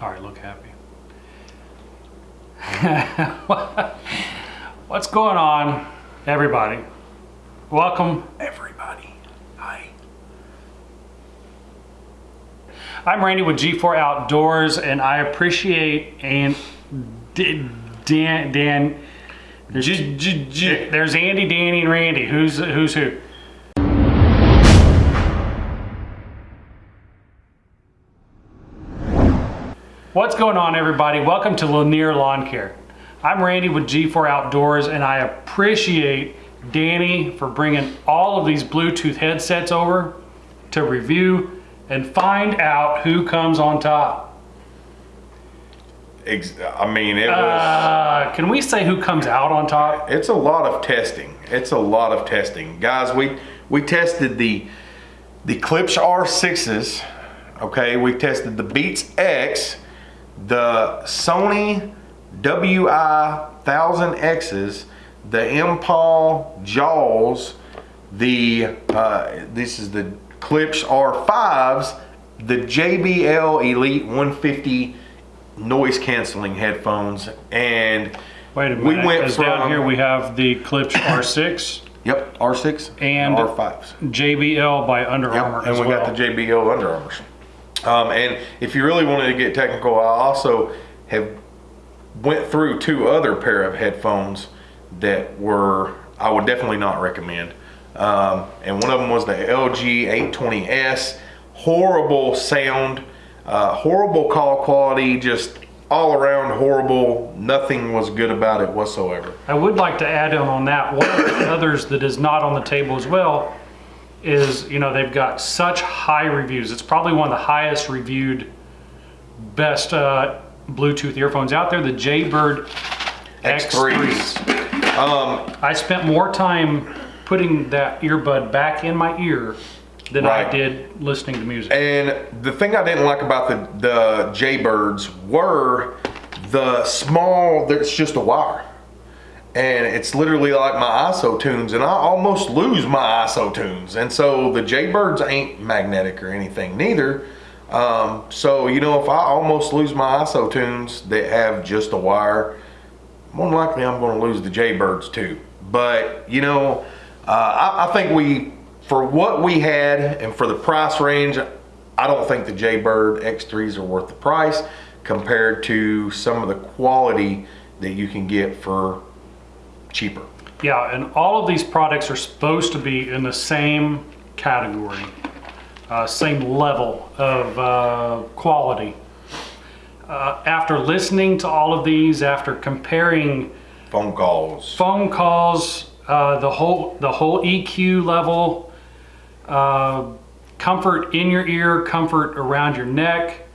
All right, look happy. What's going on, everybody? Welcome, everybody. Hi. I'm Randy with G4 Outdoors, and I appreciate and Dan. Dan. There's, there's Andy, Danny, and Randy. Who's who's who? What's going on, everybody? Welcome to Lanier Lawn Care. I'm Randy with G4 Outdoors, and I appreciate Danny for bringing all of these Bluetooth headsets over to review and find out who comes on top. I mean, it was. Uh, can we say who comes out on top? it's a lot of testing. It's a lot of testing, guys. We we tested the the Klipsch R6s. Okay, we tested the Beats X, the Sony WI 1000Xs, the Impal Jaws, the uh, this is the Klipsch R5s, the JBL Elite 150 noise canceling headphones, and Wait a minute. We went 'cause down here we have the Klipsch R6 Yep, R6 And- R5s. JBL by Under Yep, Armour. and as we well. got the JBL Under Armours. Um, and if you really wanted to get technical, I also have went through two other pair of headphones that were I would definitely not recommend. Um, and one of them was the LG 820S. Horrible sound, uh, horrible call quality, just all around horrible. Nothing was good about it whatsoever. I would like to add in on that. One of the others that is not on the table as well is, you know, they've got such high reviews. It's probably one of the highest reviewed, best uh, Bluetooth earphones out there, the Jaybird X3s. X3s. Um, I spent more time putting that earbud back in my ear than I did listening to music. And the thing I didn't like about the the Jaybirds were the small. it's just a wire, and it's literally like my ISOtunes, and I almost lose my ISOtunes. And so the Jaybirds ain't magnetic or anything, neither. Um, so you know, if I almost lose my ISOtunes that have just a wire, more likely I'm going to lose the Jaybirds too. But you know, uh, I, I think we, for what we had and for the price range, I don't think the Jaybird X3s are worth the price compared to some of the quality that you can get for cheaper. Yeah, and all of these products are supposed to be in the same category, uh, same level of uh, quality. Uh, after listening to all of these, after comparing Phone calls. phone calls, uh, the whole the whole EQ level, uh, comfort in your ear, comfort around your neck,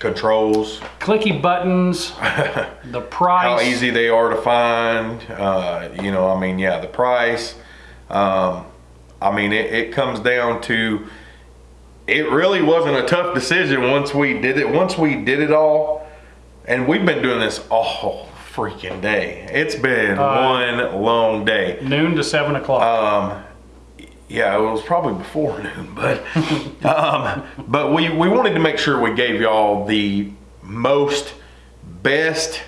Controls, clicky buttons, the price. how easy they are to find. Uh, you know, I mean, yeah, the price. Um, I mean, it, it comes down to. It really wasn't a tough decision once we did it. Once we did it all, and we've been doing this all freaking day. It's been one long day. Noon to seven o'clock. Um, yeah, it was probably before noon, but um, but we we wanted to make sure we gave y'all the most best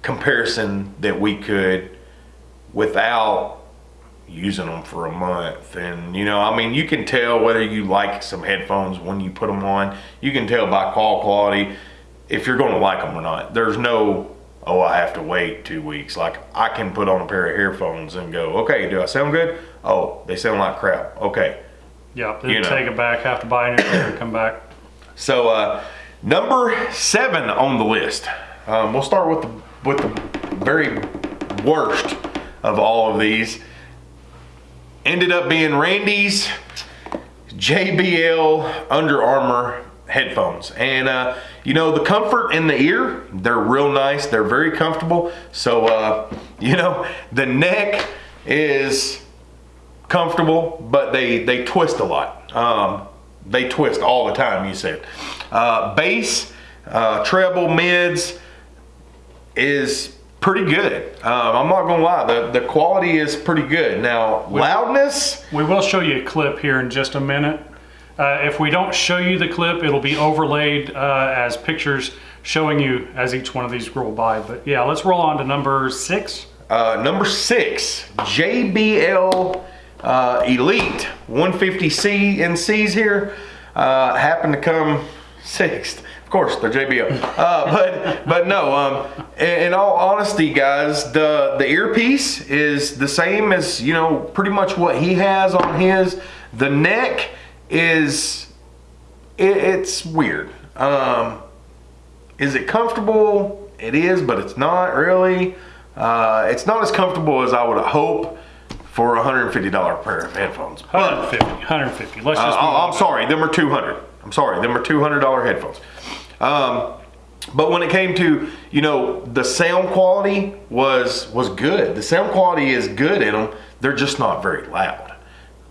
comparison that we could without using them for a month. And you know i mean you can tell whether you like some headphones when you put them on. You can tell by call quality if you're going to like them or not. There's no oh i have to wait two weeks. Like i can put on a pair of earphones and go okay do i sound good oh they sound like crap okay yeah, then you know. take it back, have to buy a new pair and come back. so uh, number seven on the list um, we'll start with the with the very worst of all of these ended up being randy's JBL Under Armour headphones. And, uh, you know, the comfort in the ear, they're real nice. They're very comfortable. So, uh, you know, the neck is comfortable, but they, they twist a lot. Um, they twist all the time, you said. Uh, bass, uh, treble, mids is pretty good. Um, I'm not gonna lie, the, the quality is pretty good. Now, loudness, We will show you a clip here in just a minute Uh, if we don't show you the clip, it'll be overlaid uh, as pictures showing you as each one of these roll by. But yeah, let's roll on to number six. Uh, number six, JBL uh, Elite 150C NCs here uh, happen to come sixth. Of course, they're JBL. Uh, but but no. Um, in, in all honesty, guys, the the earpiece is the same as you know pretty much what he has on his. The neck is it, it's weird. Um, is it comfortable? It is, but it's not really. Uh, it's not as comfortable as I would hope for a $150 pair of headphones. But 150. 150. Let's uh, just. oh. I'm sorry, them are 200. I'm sorry, them are $200 headphones. Um, but when it came to you know the sound quality was was good. The sound quality is good in them. They're just not very loud.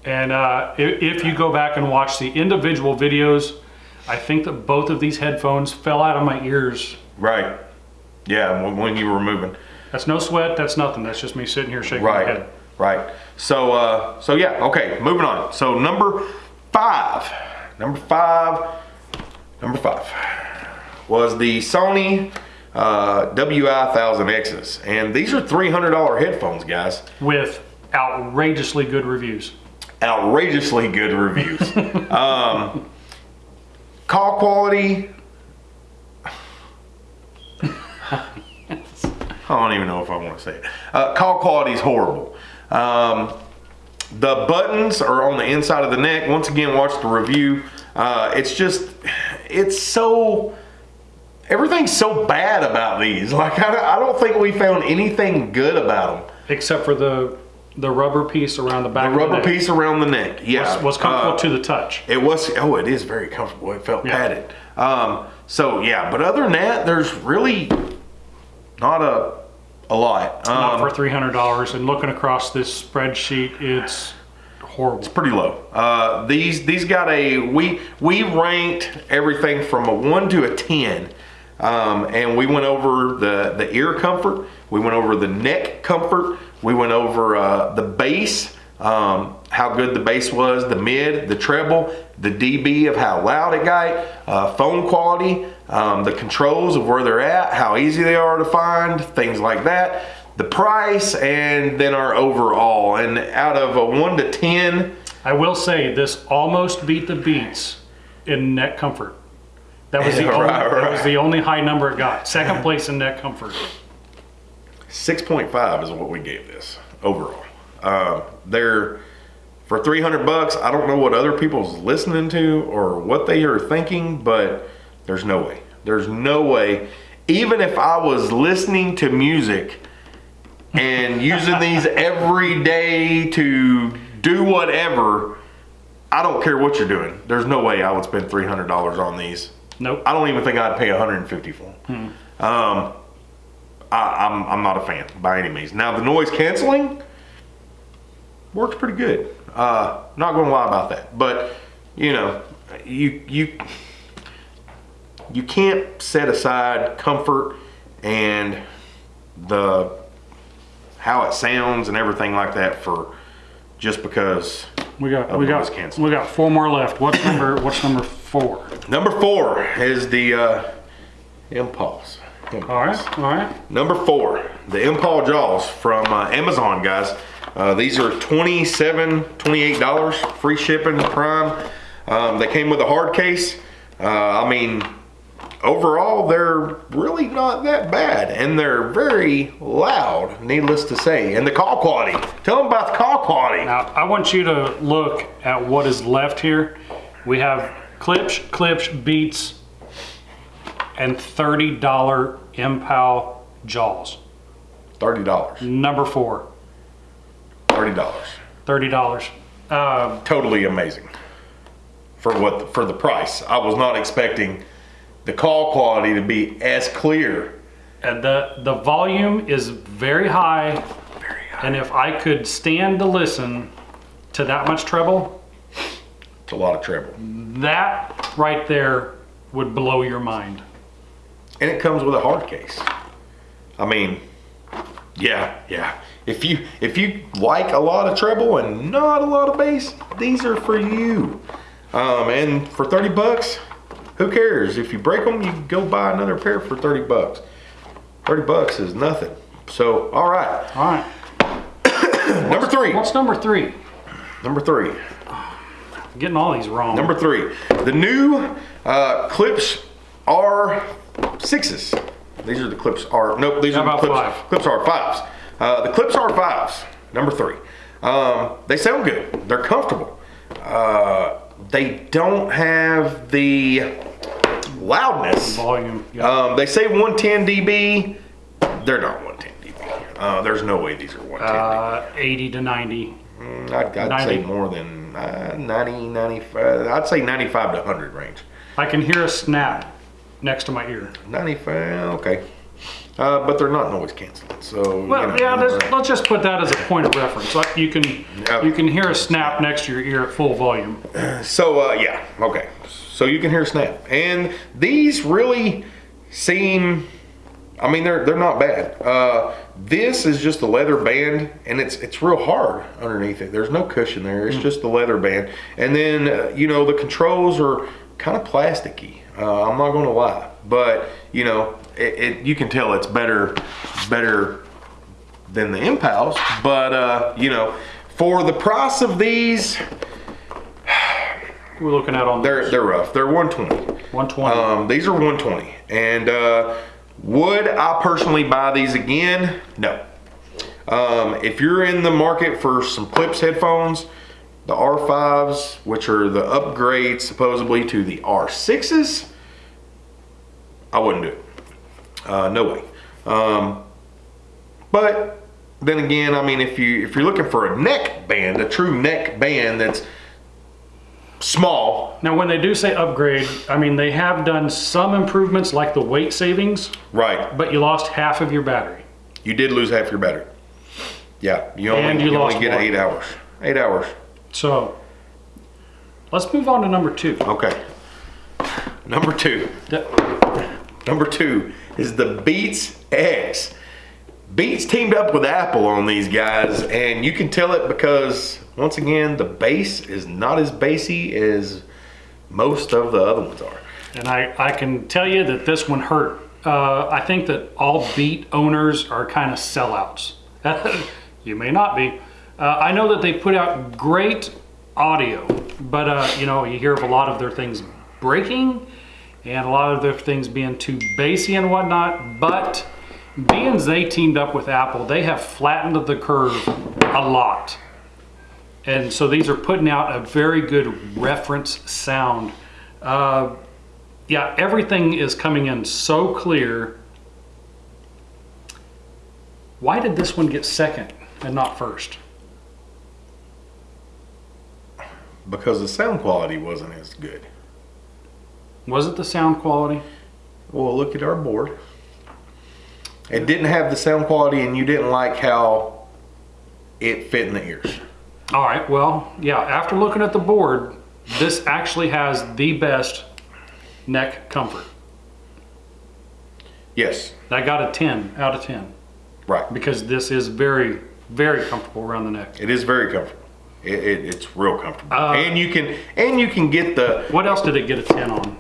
And uh, if, if you go back and watch the individual videos, I think that both of these headphones fell out of my ears. Right. Yeah, when, you were moving. That's no sweat. That's nothing. That's just me sitting here shaking my Right. head. Right. So uh so yeah, okay, moving on. So number 5. Number 5 number 5 was the Sony uh, WI-1000Xs. And these are $300 headphones, guys. With outrageously good reviews. outrageously good reviews. um, call quality. I don't even know if I want to say it. Uh, call quality is horrible. Um, the buttons are on the inside of the neck. Once again, watch the review. Uh, it's just, it's so, everything's so bad about these. Like, I, I don't think we found anything good about them. Except for the the rubber piece around the back The rubber the piece around the neck, yeah. was, was comfortable Uh, to the touch. It was. Oh, it is very comfortable. It felt Yeah. padded. Um, so yeah, but other than that, there's really not a a lot. Not Um, for $300. And looking across this spreadsheet, it's horrible. It's pretty low. Uh, these these got a we we ranked everything from a one to a ten, um, and we went over the the ear comfort. We went over the neck comfort. We went over uh, the bass, um, how good the bass was, the mid, the treble, the dB of how loud it got, uh, phone quality, um, the controls of where they're at, how easy they are to find, things like that. The price, and then our overall. And out of a one to ten, I will say this almost beat the beats in neck comfort. That was the, Yeah, only, right, that was the only high number it got. Second place in neck comfort. 6.5 is what we gave this overall. Uh, they're for 300 bucks. I don't know what other people's listening to or what they are thinking, but there's no way. There's no way. Even if I was listening to music and using these every day to do whatever, I don't care what you're doing. There's no way I would spend $300 on these. Nope. I don't even think I'd pay 150 for them. Um, I, I'm I'm not a fan by any means. Now the noise canceling works pretty good. Uh, not gonna lie about that, but you know, you you you can't set aside comfort and the how it sounds and everything like that for just because. We got we got canceling. we got four more left. What's number what's number four? Number four is the uh, Impulse. Impulse. All right, all right. Number four, the impulse Jaws from uh, Amazon, guys. Uh, these are $27, $28, free shipping, prime. Um, they came with a hard case. Uh, I mean, overall, they're really not that bad. And they're very loud, needless to say. And the call quality. Tell them about the call quality. Now I want you to look at what is left here. We have Klipsch, Klipsch, beats, and thirty dollar Impal jaws. $30. Number four, $30. thirty dollars. Uh, totally amazing for what the, for the price. I was not expecting the call quality to be as clear. and the the volume is very high, Very high. and if I could stand to listen to that much treble, It's a lot of treble, that right there would blow your mind. and it comes with a hard case. I mean, yeah, yeah. If you if you like a lot of treble and not a lot of bass, these are for you. Um, and for 30 bucks, who cares? If you break them, you can go buy another pair for 30 bucks. 30 bucks is nothing. So, all right. All right. Number three. What's number three? Number three. I'm getting all these wrong. Number three. The new uh, Klipsch R6s. These are the Klipsch R. Nope, these How are the Klipsch, five? Klipsch R5s. Uh, the Klipsch R5s. Number three. Um, they sound good. They're comfortable. Uh, they don't have the loudness. volume. Yeah. Um, they say 110 dB. They're not 110 dB. Uh, there's no way these are 110 dB. Uh, 80 to 90. I'd, I'd 90. say more than uh, 90, 95. I'd say 95 to 100 range. I can hear a snap next to my ear. 95, okay. Uh, but they're not noise canceling, so. Well, you know, yeah, let's, uh, let's just put that as a point of reference. Like you can you can hear a snap next to your ear at full volume. So, uh, yeah, okay. So you can hear snap. And these really seem, I mean, they're, they're not bad. Uh, this is just a leather band, and it's it's real hard underneath it. There's no cushion there. It's just the leather band. And then, uh, you know, the controls are kind of plasticky. Uh, I'm not going to lie. But, you know, it, it, you can tell it's better, better than the Impals. But, uh, you know, for the price of these, We're looking at on they're they're rough. They're 120. 120. Um, these are 120. And uh, would I personally buy these again? No. Um, if you're in the market for some Klipsch headphones, the R5s, which are the upgrade supposedly to the R6s, I wouldn't do it. Uh, no way. Um, but then again, I mean, if you if you're looking for a neck band, a true neck band that's small, now, when they do say upgrade, I mean they have done some improvements like the weight savings, right? but you lost half of your battery. You did lose half your battery. Yeah, you only, And you you only get one. eight hours. Eight hours. So let's move on to number two. Okay. Number two. The- Number two is the Beats X. Beats teamed up with Apple on these guys, and you can tell it because once again the bass is not as bassy as most of the other ones are. And I, I can tell you that this one hurt. Uh, I think that all beat owners are kind of sellouts. you may not be. Uh, I know that they put out great audio, but uh, you know you hear of a lot of their things breaking, and a lot of their things being too bassy and whatnot. But being they teamed up with Apple, they have flattened the curve a lot. And so these are putting out a very good reference sound. Uh, yeah, everything is coming in so clear. Why did this one get second and not first? Because the sound quality wasn't as good. Was it the sound quality? Well, look at our board. It didn't have the sound quality, and you didn't like how it fit in the ears. All right, well, yeah, after looking at the board, this actually has the best neck comfort. Yes, I got a 10 out of 10 right. because this is very, very comfortable around the neck. It is very comfortable. It, it, it's real comfortable, Uh, and you can and you can get the What else did it get a 10 on?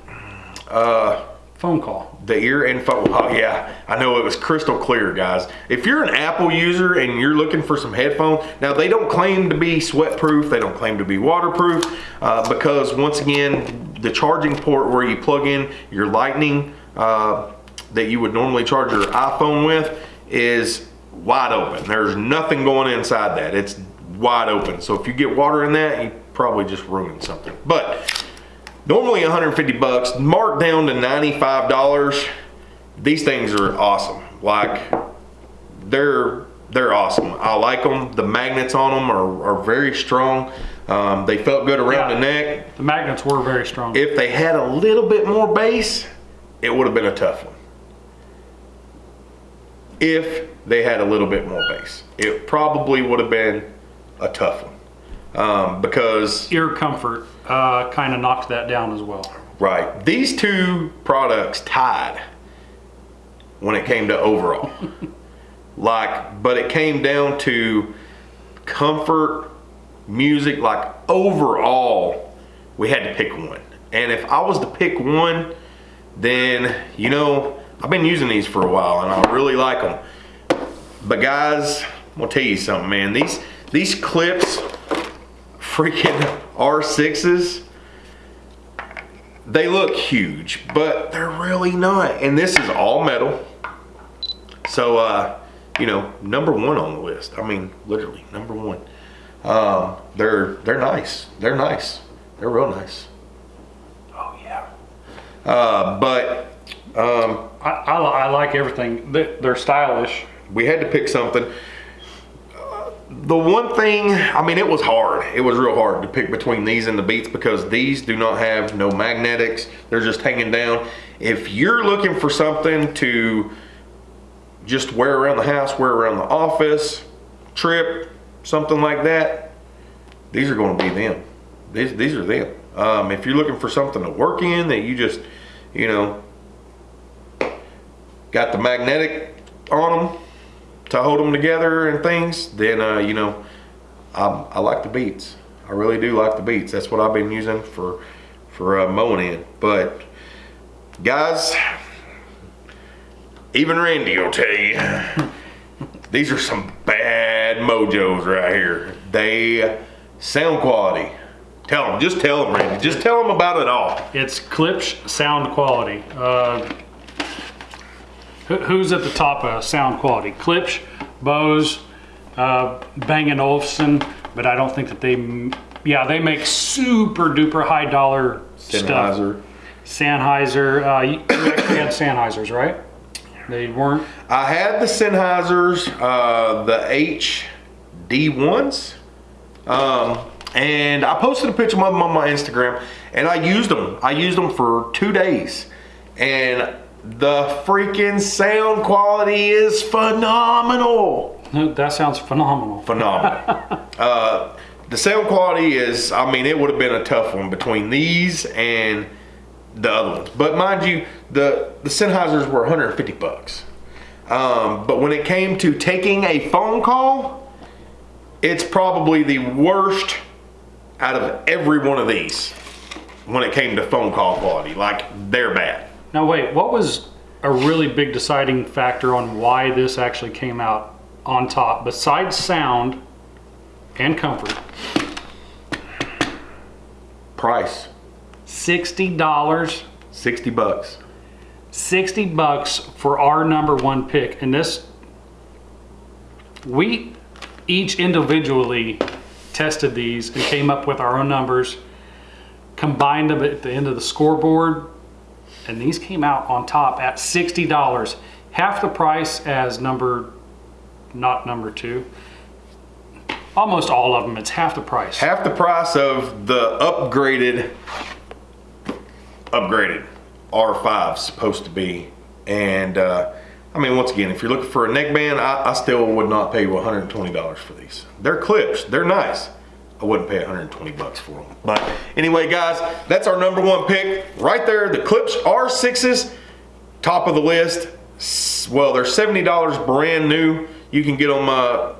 uh, Phone call. the ear info. Oh yeah, I know it was crystal clear, guys. If you're an Apple user and you're looking for some headphones, now they don't claim to be sweat proof. They don't claim to be waterproof uh, because once again, the charging port where you plug in your Lightning uh, that you would normally charge your iPhone with is wide open. There's nothing going inside that. It's wide open. So if you get water in that, you probably just ruined something. But normally 150 bucks, marked down to $95. These things are awesome. Like they're they're awesome. I like them. The magnets on them are, are very strong. Um, they felt good around Yeah. the neck. The magnets were very strong. If they had a little bit more bass, it would have been a tough one. If they had a little bit more bass, it probably would have been a tough one. Um, because Ear comfort uh, kind of knocked that down as well. Right. These two products tied when it came to overall. like, but it came down to comfort, music, like overall we had to pick one. And if I was to pick one, then, you know, I've been using these for a while and I really like them. But guys, I'm gonna tell you something, man. These, these Klipsch, freaking R6s, they look huge, but they're really not. And this is all metal. So, uh, you know, number one on the list. I mean, literally number one. Um, they're they're nice. They're nice. They're real nice. Oh yeah. Uh, but um, I, I, I like everything. They're stylish. we had to pick something. The one thing, I mean, it was hard. It was real hard to pick between these and the Beats because these do not have no magnetics. They're just hanging down. If you're looking for something to just wear around the house, wear around the office, trip, something like that, these are going to be them. These, these are them. Um, if you're looking for something to work in that you just, you know, got the magnetic on them to hold them together and things, then uh, you know, I, I like the beats. I really do like the beats. That's what I've been using for for uh, mowing in. But guys, even Randy will tell you, these are some bad mojos right here. They sound quality. Tell them, just tell them, Randy. Just tell them about it all. It's Klipsch sound quality. Uh, who's at the top of sound quality? Klipsch, Bose, uh, Bang & Olufsen, but I don't think that they, yeah, they make super duper high dollar stuff. Sennheiser. Sennheiser, uh, you actually had Sennheisers, right? They weren't, I had the Sennheisers, uh, the HD ones, um, and I posted a picture of them on my Instagram, and I used them. I used them for two days, and the freaking sound quality is phenomenal. that sounds phenomenal. Phenomenal. uh, the sound quality is, I mean, it would have been a tough one between these and the other ones. But mind you, the, the Sennheisers were 150 bucks. Um, but when it came to taking a phone call, it's probably the worst out of every one of these when it came to phone call quality. Like, they're bad. Now wait, what was a really big deciding factor on why this actually came out on top besides sound and comfort? Price, $60, 60 bucks. 60 bucks for our number one pick. And this we each individually tested these and came up with our own numbers, combined them at the end of the scoreboard, and these came out on top at $60. Half the price as number, not number two. Almost all of them, it's half the price. half the price of the upgraded upgraded R5 supposed to be. And uh, I mean, once again, if you're looking for a neckband, I, I still would not pay you $120 for these. They're Klipsch, they're nice. I wouldn't pay 120 bucks for them. But anyway, guys, that's our number one pick right there. The Klipsch R6s, top of the list. Well, they're $70 brand new. You can get them uh,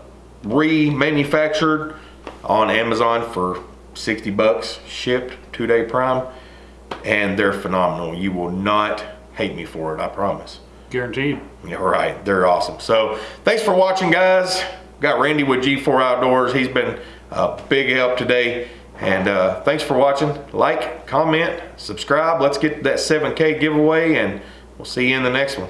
remanufactured on Amazon for 60 bucks, shipped, two day prime, and they're phenomenal. You will not hate me for it, I promise. Guaranteed. Yeah, right. They're awesome. So thanks for watching, guys. Got Randy with G4 Outdoors. He's been a big help today. And uh, thanks for watching. Like, comment, subscribe. Let's get that 7K giveaway, and we'll see you in the next one.